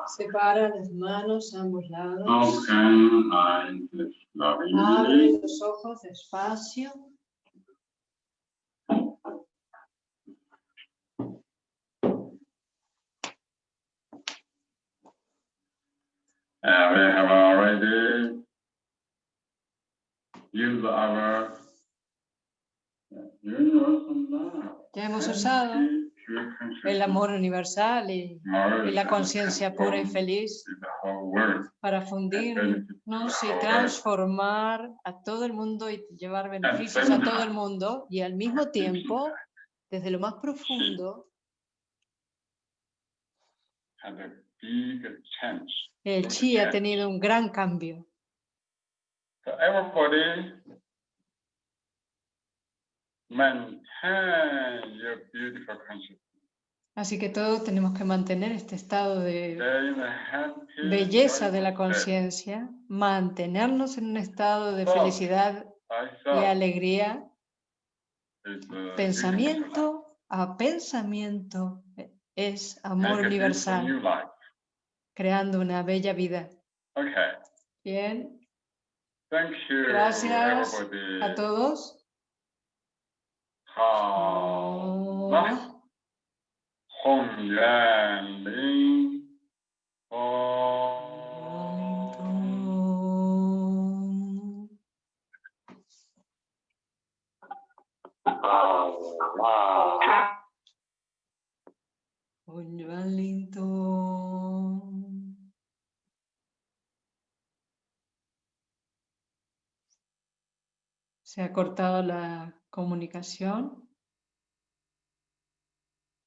Separa las manos a ambos lados. Abre los ojos despacio. We have already used our universal love. Ya hemos usado el amor universal y, la conciencia pura y feliz para fundirnos y transformar a todo el mundo y llevar beneficios a todo el mundo y al mismo tiempo, desde lo más profundo, el chi ha tenido un gran cambio. Maintain your beautiful consciousness. Así que todos tenemos que mantener este estado de belleza de la conciencia, mantenernos en un estado de felicidad y alegría, pensamiento a pensamiento es amor universal, creando una bella vida. Bien. Gracias a todos. Se ha cortado la comunicación.